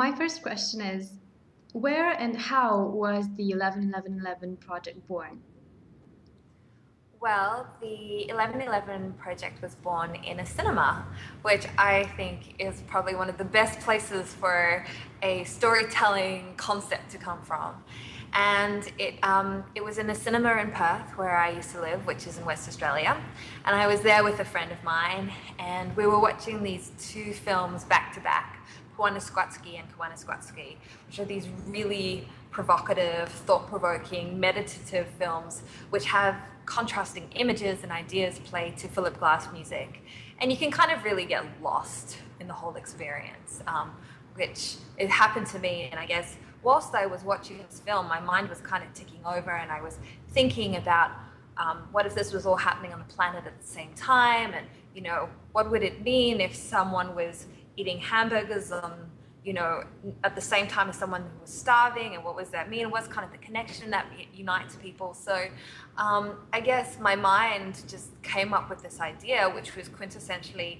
my first question is where and how was the 11-11-11 project born? Well, the 1111 project was born in a cinema, which I think is probably one of the best places for a storytelling concept to come from. And it, um, it was in a cinema in Perth, where I used to live, which is in West Australia. And I was there with a friend of mine, and we were watching these two films back to back Powaqqatsi and Koyaanisqatsi, which are these really provocative, thought-provoking, meditative films which have contrasting images and ideas play to Philip Glass music. And you can kind of really get lost in the whole experience, um, which it happened to me. And I guess whilst I was watching this film, my mind was kind of ticking over and I was thinking about um, what if this was all happening on the planet at the same time? And, you know, what would it mean if someone was eating hamburgers on, you know, at the same time as someone who was starving and what does that mean? What's kind of the connection that unites people? So um, I guess my mind just came up with this idea, which was quintessentially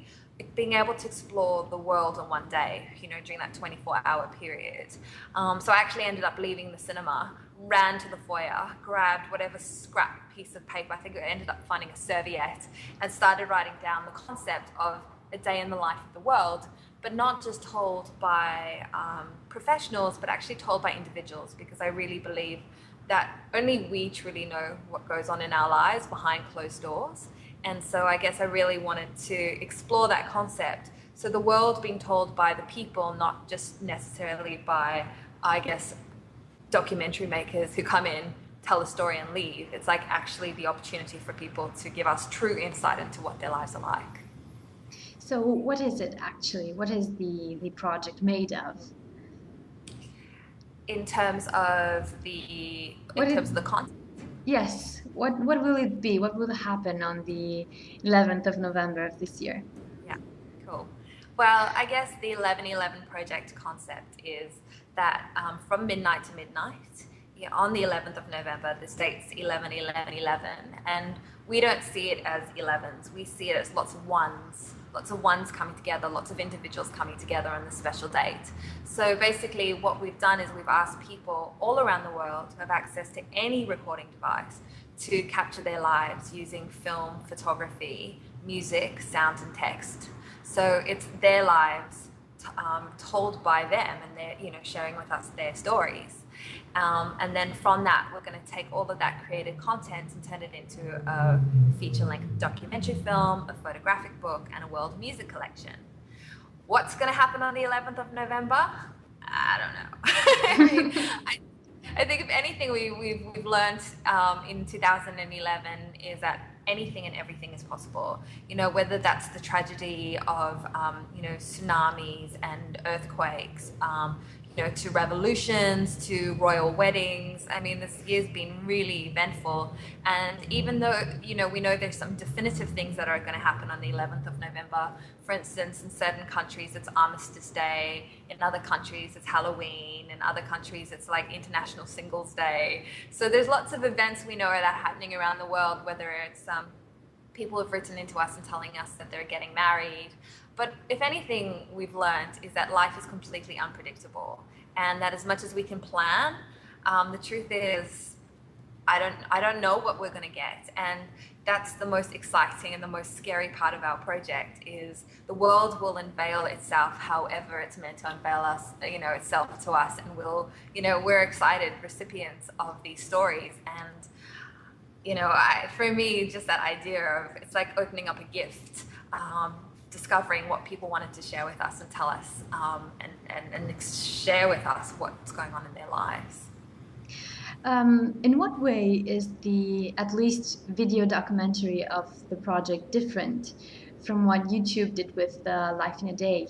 being able to explore the world in one day, you know, during that 24 hour period. Um, so I actually ended up leaving the cinema, ran to the foyer, grabbed whatever scrap piece of paper, I think I ended up finding a serviette, and started writing down the concept of a day in the life of the world, but not just told by um, professionals, but actually told by individuals, because I really believe that only we truly know what goes on in our lives behind closed doors. And so I guess I really wanted to explore that concept. So the world being told by the people, not just necessarily by, I guess, documentary makers who come in, tell a story and leave. It's like actually the opportunity for people to give us true insight into what their lives are like. So what is it actually? What is the, the project made of? In terms of the in terms of the content. Yes. What what will it be? What will happen on the 11th of November of this year? Yeah. Cool. Well, I guess the 1111 project concept is that um, from midnight to midnight, yeah, on the 11th of November, the date's 11, 11, 11, and we don't see it as 11s. We see it as lots of ones lots of ones coming together, lots of individuals coming together on this special date. So basically what we've done is we've asked people all around the world who have access to any recording device to capture their lives using film, photography, music, sound and text. So it's their lives um, told by them and they're you know sharing with us their stories. Um, and then from that, we're going to take all of that created content and turn it into a feature-length documentary film, a photographic book, and a world music collection. What's going to happen on the 11th of November? I don't know. I, mean, I, I, think if anything we, we've, we've learned um, in 2011 is that anything and everything is possible. You know, whether that's the tragedy of, um, you know, tsunamis and earthquakes, um, know, to revolutions, to royal weddings. I mean, this year's been really eventful. And even though, you know, we know there's some definitive things that are going to happen on the 11th of November, for instance, in certain countries, it's Armistice Day. In other countries, it's Halloween. In other countries, it's like International Singles Day. So there's lots of events we know are that happening around the world, whether it's um, people have written into us and telling us that they're getting married, but if anything we've learned is that life is completely unpredictable and that as much as we can plan, um, the truth is I don't, I don't know what we're going to get. And that's the most exciting and the most scary part of our project is the world will unveil itself however it's meant to unveil us, you know, itself to us. And we'll, you know, we're excited recipients of these stories. And, you know, I, for me, just that idea of it's like opening up a gift. Um, discovering what people wanted to share with us and tell us um, and, and, and share with us what's going on in their lives. Um, in what way is the at least video documentary of the project different from what YouTube did with the Life in a Day?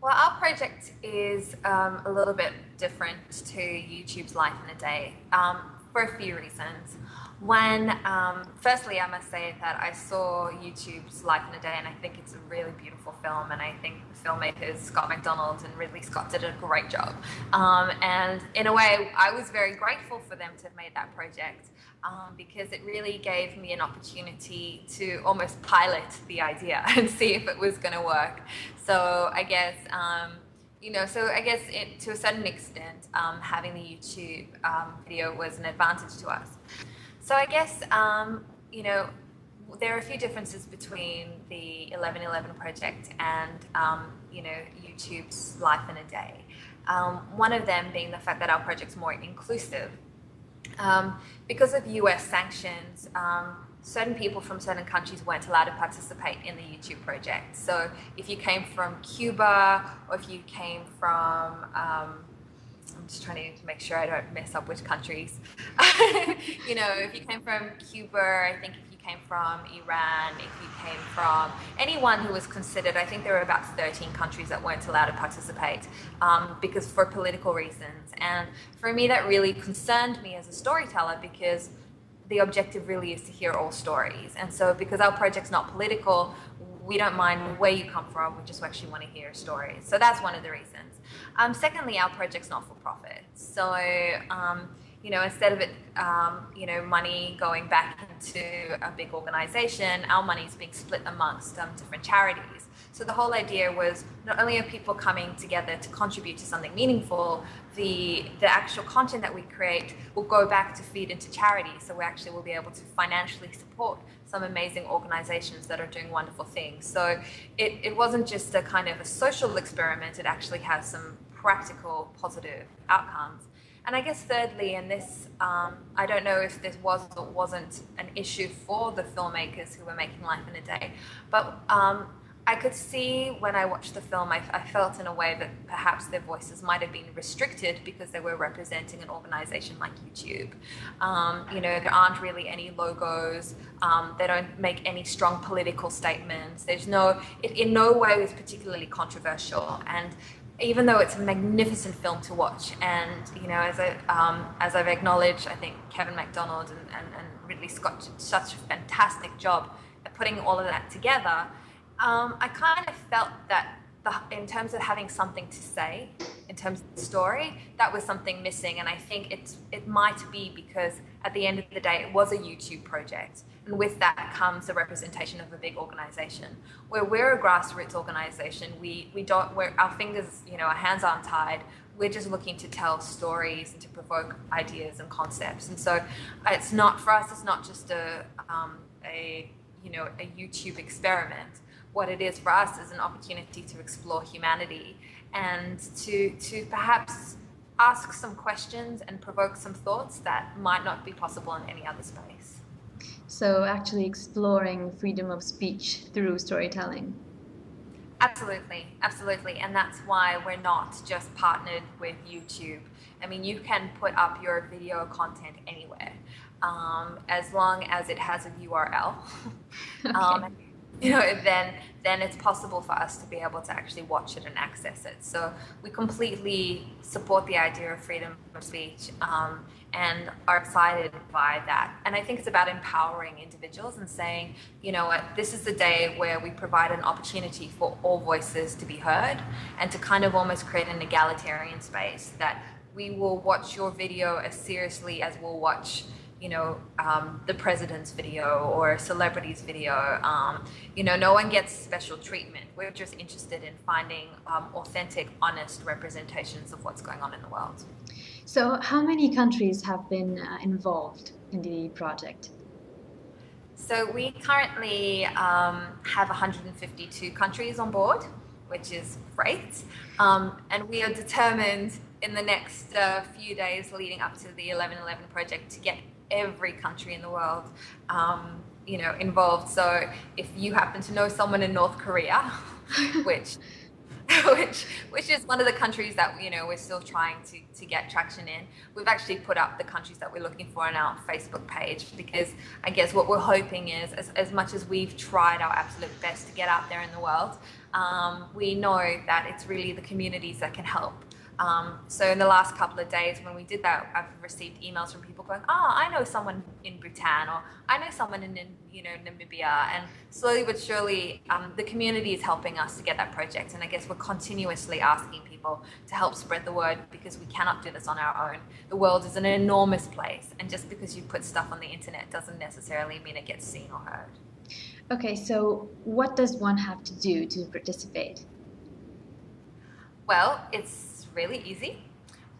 Well, our project is um, a little bit different to YouTube's Life in a Day um, for a few reasons. When, um, firstly, I must say that I saw YouTube's Life in a Day and I think it's a really beautiful film and I think the filmmakers, Scott McDonald and Ridley Scott did a great job. Um, and in a way, I was very grateful for them to have made that project um, because it really gave me an opportunity to almost pilot the idea and see if it was going to work. So I guess um, you know, so I guess it, to a certain extent, um, having the YouTube um, video was an advantage to us. So I guess, um, you know, there are a few differences between the 1111 project and, um, you know, YouTube's Life in a Day. Um, one of them being the fact that our project's more inclusive. Um, because of US sanctions, certain people from certain countries weren't allowed to participate in the YouTube project. So if you came from Cuba or if you came from, um, I'm just trying to make sure I don't mess up which countries. you know, if you came from Cuba, I think if you came from Iran, if you came from anyone who was considered, I think there were about 13 countries that weren't allowed to participate um, because for political reasons. And for me, that really concerned me as a storyteller because the objective really is to hear all stories. And so because our project's not political, we don't mind where you come from, we just actually want to hear stories. So that's one of the reasons. Um, secondly, our project's not for profit. So, um, you know, instead of it, um, you know, money going back into a big organization, our money is being split amongst um, different charities. So the whole idea was not only are people coming together to contribute to something meaningful, the, the actual content that we create will go back to feed into charity. So we actually will be able to financially support some amazing organizations that are doing wonderful things. So it, it wasn't just a kind of a social experiment, it actually has some practical positive outcomes. And I guess thirdly, and this, um, I don't know if this was or wasn't an issue for the filmmakers who were making Life in a Day, but um, I could see when I watched the film, I, I, felt in a way that perhaps their voices might have been restricted because they were representing an organization like YouTube. Um, you know, there aren't really any logos. Um, they don't make any strong political statements. There's no, it in no way is particularly controversial. And even though it's a magnificent film to watch, and you know, as I um, as I've acknowledged, I think Kevin Macdonald and, and, and Ridley Scott did such a fantastic job at putting all of that together um, I kind of felt that the, in terms of having something to say, in terms of the story, that was something missing. And I think it's, it might be because at the end of the day, it was a YouTube project. And with that comes the representation of a big organization. Where we're a grassroots organization, we, we don't, our fingers, you know, our hands aren't tied. We're just looking to tell stories and to provoke ideas and concepts. And so it's not, for us, it's not just a, um, a you know, a YouTube experiment what it is for us is an opportunity to explore humanity and to, to perhaps ask some questions and provoke some thoughts that might not be possible in any other space. So actually exploring freedom of speech through storytelling. Absolutely, absolutely. And that's why we're not just partnered with YouTube. I mean, you can put up your video content anywhere um, as long as it has a URL. okay. um, you know, then then it's possible for us to be able to actually watch it and access it. So we completely support the idea of freedom of speech um, and are excited by that. And I think it's about empowering individuals and saying, you know what, this is the day where we provide an opportunity for all voices to be heard and to kind of almost create an egalitarian space that we will watch your video as seriously as we'll watch you know, um, the president's video or celebrity's video. Um, you know, no one gets special treatment. We're just interested in finding um, authentic, honest representations of what's going on in the world. So how many countries have been uh, involved in the project? So we currently um, have 152 countries on board, which is great. Um, and we are determined in the next uh, few days leading up to the 1111 project to get every country in the world, um, you know, involved. So if you happen to know someone in North Korea, which which which is one of the countries that you know we're still trying to, to get traction in. We've actually put up the countries that we're looking for on our Facebook page because I guess what we're hoping is as, as much as we've tried our absolute best to get out there in the world, um, we know that it's really the communities that can help um, so in the last couple of days when we did that, I've received emails from people going, oh, I know someone in Bhutan or I know someone in, you know, Namibia. And slowly but surely, um, the community is helping us to get that project. And I guess we're continuously asking people to help spread the word because we cannot do this on our own. The world is an enormous place. And just because you put stuff on the internet doesn't necessarily mean it gets seen or heard. Okay, so what does one have to do to participate? Well, it's really easy.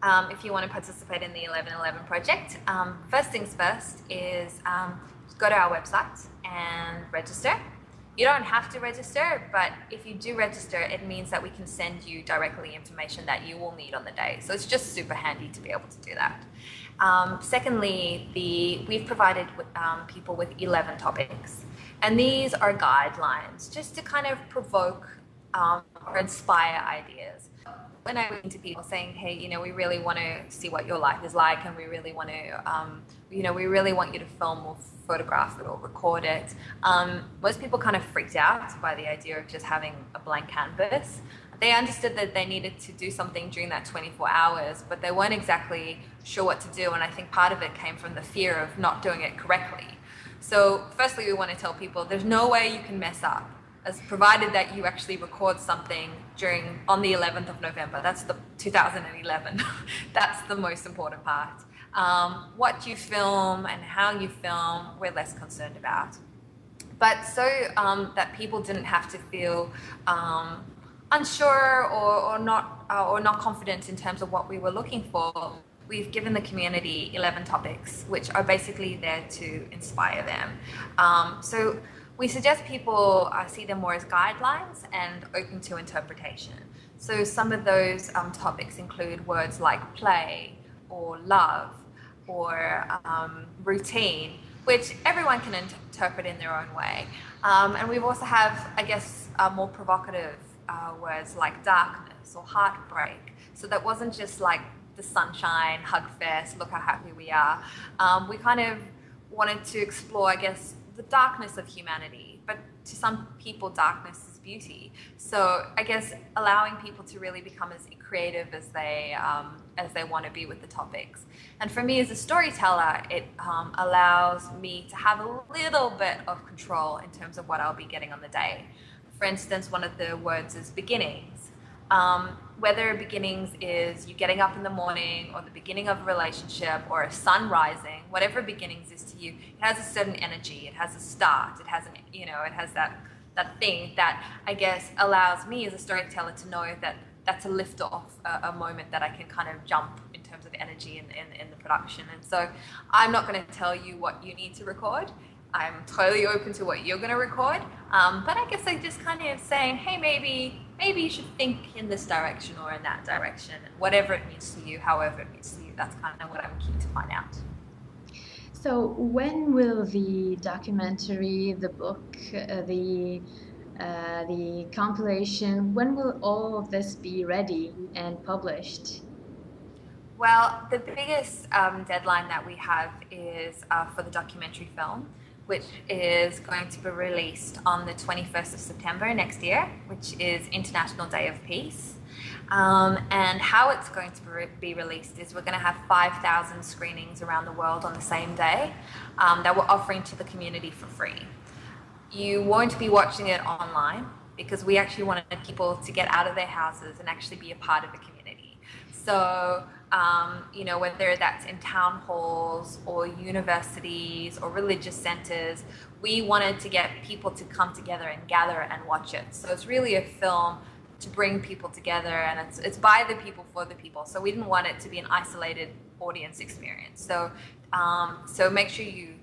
Um, if you want to participate in the 1111 project, um, first things first is um, go to our website and register. You don't have to register, but if you do register, it means that we can send you directly information that you will need on the day. So it's just super handy to be able to do that. Um, secondly, the, we've provided um, people with 11 topics. And these are guidelines just to kind of provoke um, or inspire ideas. When I went to people saying, hey, you know, we really want to see what your life is like and we really want to, um, you know, we really want you to film or photograph it or record it. Um, most people kind of freaked out by the idea of just having a blank canvas. They understood that they needed to do something during that 24 hours, but they weren't exactly sure what to do. And I think part of it came from the fear of not doing it correctly. So firstly, we want to tell people there's no way you can mess up as provided that you actually record something during on the 11th of November. That's the 2011. That's the most important part. Um, what you film and how you film, we're less concerned about. But so um, that people didn't have to feel um, unsure or, or not uh, or not confident in terms of what we were looking for, we've given the community 11 topics, which are basically there to inspire them. Um, so we suggest people uh, see them more as guidelines and open to interpretation. So some of those um, topics include words like play or love or um, routine, which everyone can interpret in their own way. Um, and we also have, I guess, uh, more provocative uh, words like darkness or heartbreak. So that wasn't just like the sunshine, hug fest, look how happy we are. Um, we kind of wanted to explore, I guess, the darkness of humanity. But to some people, darkness is beauty. So I guess allowing people to really become as creative as they um, as they want to be with the topics. And for me as a storyteller, it um, allows me to have a little bit of control in terms of what I'll be getting on the day. For instance, one of the words is beginnings. Um, whether beginnings is you getting up in the morning or the beginning of a relationship or a sun rising, whatever beginnings is to you, it has a certain energy, it has a start, it has an, you know, it has that, that thing that I guess allows me as a storyteller to know that that's a lift off, a, a moment that I can kind of jump in terms of energy in, in, in the production. And so I'm not going to tell you what you need to record. I'm totally open to what you're going to record. Um, but I guess I just kind of saying, hey, maybe maybe you should think in this direction or in that direction, whatever it means to you, however it means to you. That's kind of what I'm keen to find out. So when will the documentary, the book, uh, the uh, the compilation, when will all of this be ready and published? Well, the biggest um, deadline that we have is uh, for the documentary film which is going to be released on the 21st of September next year, which is International Day of Peace. Um, and how it's going to be released is we're going to have 5,000 screenings around the world on the same day um, that we're offering to the community for free. You won't be watching it online because we actually wanted people to get out of their houses and actually be a part of the community. So um, you know, whether that's in town halls or universities or religious centers, we wanted to get people to come together and gather and watch it. So it's really a film to bring people together and it's, it's by the people for the people. So we didn't want it to be an isolated audience experience. So, um, so make sure you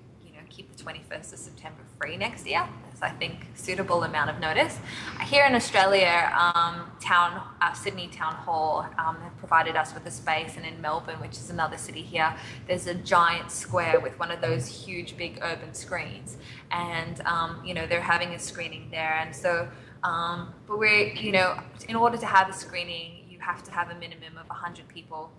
the 21st of September free next year. That's, I think, suitable amount of notice. Here in Australia, um, town, uh, Sydney Town Hall um, have provided us with a space, and in Melbourne, which is another city here, there's a giant square with one of those huge, big urban screens, and um, you know they're having a screening there, and so. Um, but we're, you know, in order to have a screening, you have to have a minimum of 100 people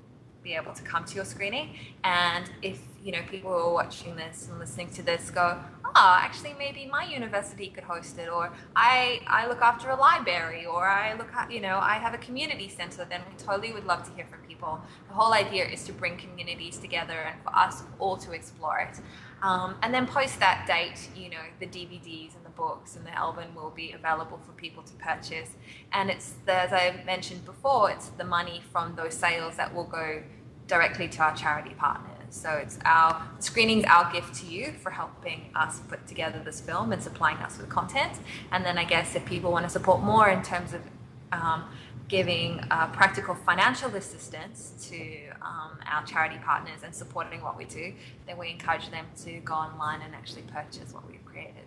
be able to come to your screening. And if you know people who are watching this and listening to this go, oh, actually maybe my university could host it, or I I look after a library, or I look at you know I have a community center, then we totally would love to hear from people. The whole idea is to bring communities together and for us all to explore it. Um, and then post that date, you know, the DVDs and the books and the album will be available for people to purchase. And it's, the, as I mentioned before, it's the money from those sales that will go directly to our charity partners. So it's our screening's our gift to you for helping us put together this film and supplying us with content. And then I guess if people want to support more in terms of um, giving uh, practical financial assistance to um, our charity partners and supporting what we do, then we encourage them to go online and actually purchase what we've created.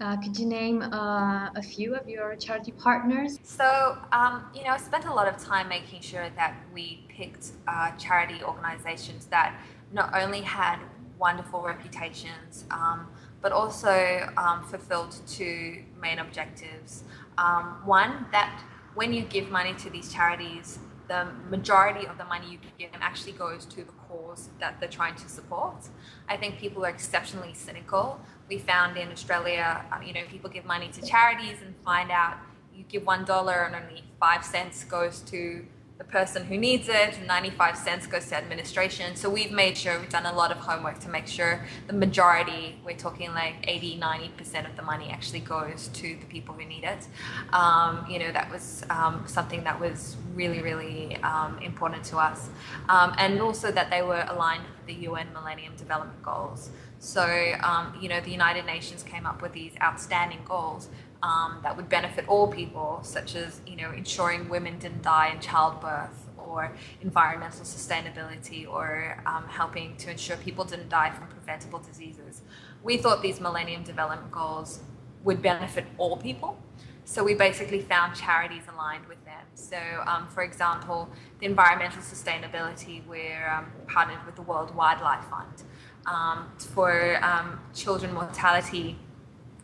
Uh, could you name uh, a few of your charity partners? So, um, you know, I spent a lot of time making sure that we picked uh, charity organizations that not only had wonderful reputations, um, but also um, fulfilled two main objectives. Um, one, that when you give money to these charities, the majority of the money you give actually goes to the cause that they're trying to support. I think people are exceptionally cynical. We found in Australia, um, you know, people give money to charities and find out you give one dollar and only five cents goes to the person who needs it, 95 cents goes to administration. So we've made sure we've done a lot of homework to make sure the majority, we're talking like 80, 90% of the money actually goes to the people who need it. Um, you know, that was um, something that was really, really um, important to us. Um, and also that they were aligned with the UN Millennium Development Goals. So, um, you know, the United Nations came up with these outstanding goals um, that would benefit all people, such as you know ensuring women didn't die in childbirth, or environmental sustainability, or um, helping to ensure people didn't die from preventable diseases. We thought these Millennium Development Goals would benefit all people, so we basically found charities aligned with them. So, um, for example, the environmental sustainability, we're um, partnered with the World Wildlife Fund. Um, for um, children mortality,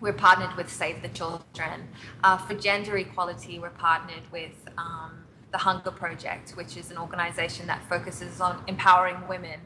we're partnered with Save the Children. Uh, for gender equality, we're partnered with um, the Hunger Project, which is an organization that focuses on empowering women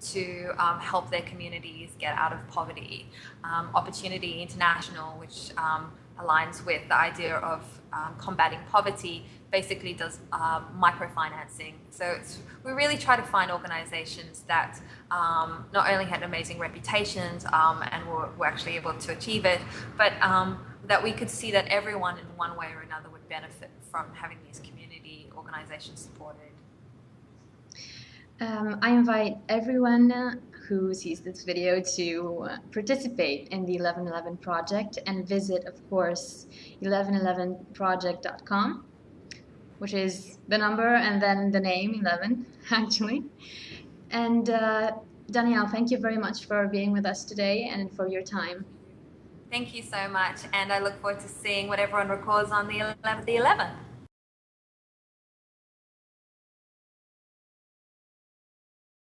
to um, help their communities get out of poverty. Um, Opportunity International, which um, aligns with the idea of um, combating poverty, basically does um, microfinancing. So we really try to find organizations that um, not only had amazing reputations um, and were, were, actually able to achieve it, but um, that we could see that everyone in one way or another would benefit from having these community organizations supported. Um, I invite everyone who sees this video to participate in the 1111 project and visit, of course, 1111project.com which is the number and then the name 11 actually and uh, Danielle thank you very much for being with us today and for your time thank you so much and I look forward to seeing what everyone records on the 11th, the 11th.